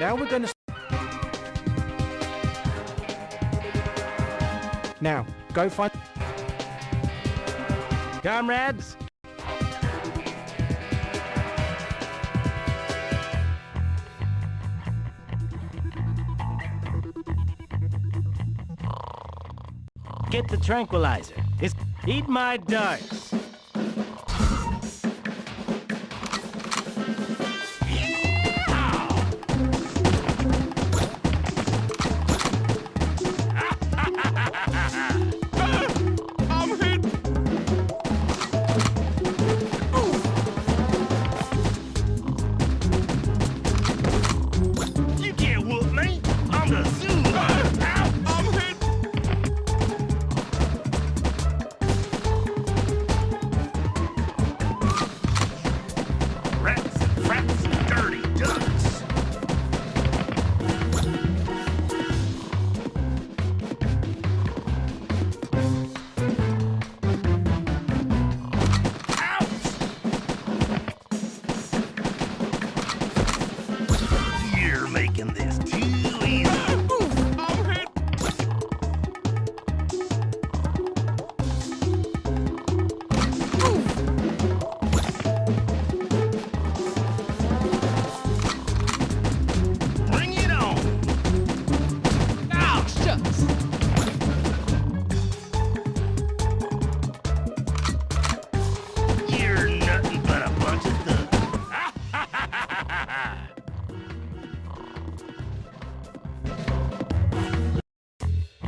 Now we're gonna... Now, go find... Comrades, Get the tranquilizer. It's eat my darts.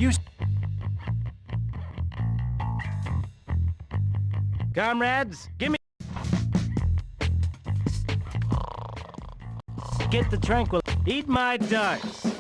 You... Comrades, give me... Get the tranquil... Eat my darts.